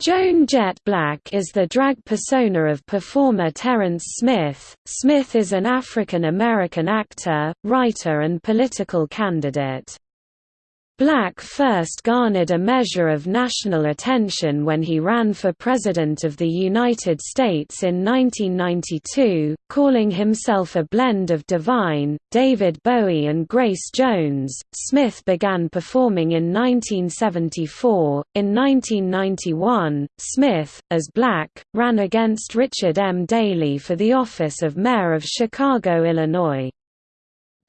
Joan Jett Blakk is the drag persona of performer Terence Smith. Smith is an African American actor, writer, and political candidate. Blakk first garnered a measure of national attention when he ran for President of the United States in 1992, calling himself a blend of Divine, David Bowie and Grace Jones. Smith began performing in 1974. In 1991, Smith, as Blakk, ran against Richard M. Daley for the office of Mayor of Chicago, Illinois.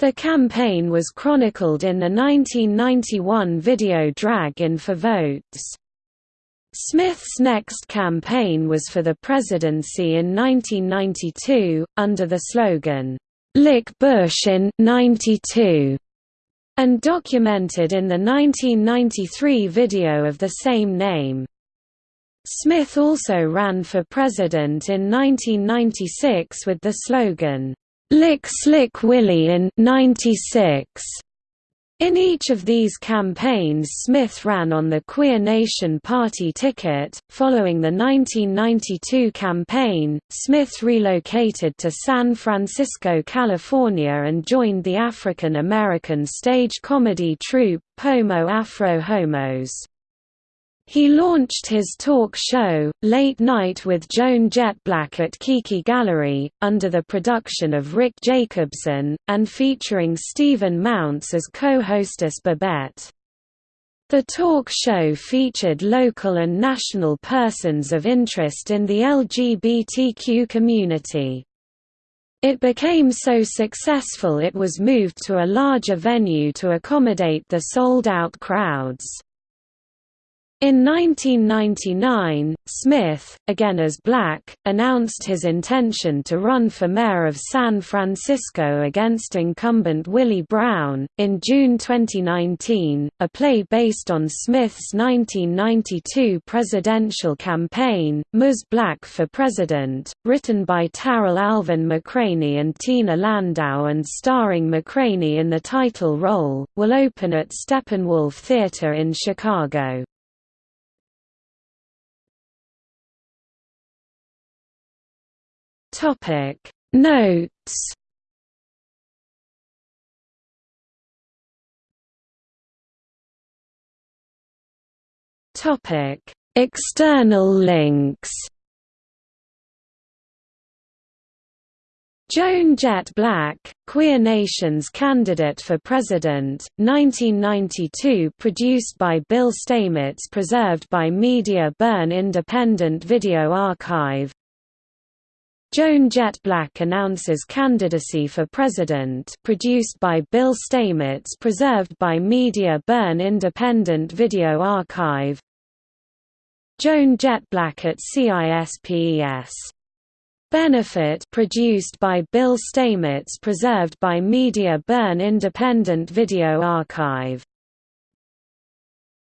The campaign was chronicled in the 1991 video Drag In for Votes. Smith's next campaign was for the presidency in 1992, under the slogan, "'Lick Bush in 92' and documented in the 1993 video of the same name. Smith also ran for president in 1996 with the slogan, Lick Slick Willie in 96. In each of these campaigns Smith ran on the Queer Nation Party ticket. Following the 1992 campaign, Smith relocated to San Francisco, California and joined the African American stage comedy troupe Pomo Afro Homos. He launched his talk show, Late Night with Joan Jett Blakk at Kiki Gallery, under the production of Rick Jacobson, and featuring Stephen Mounts as co-hostess Babette. The talk show featured local and national persons of interest in the LGBTQ community. It became so successful it was moved to a larger venue to accommodate the sold-out crowds. In 1999, Smith, again as Blakk, announced his intention to run for mayor of San Francisco against incumbent Willie Brown. In June 2019, a play based on Smith's 1992 presidential campaign, Ms. Blakk for President, written by Tarell Alvin McCraney and Tina Landau and starring McCraney in the title role, will open at Steppenwolf Theatre in Chicago. Topic. Notes. Topic. External links. Joan Jett Blakk, Queer Nation's candidate for president, 1992 produced by Bill Stamets preserved by Media Burn Independent Video Archive Joan Jett Blakk announces candidacy for president produced by Bill Stamets preserved by Media Burn Independent Video Archive Joan Jett Blakk at CISPES. Benefit produced by Bill Stamets preserved by Media Burn Independent Video Archive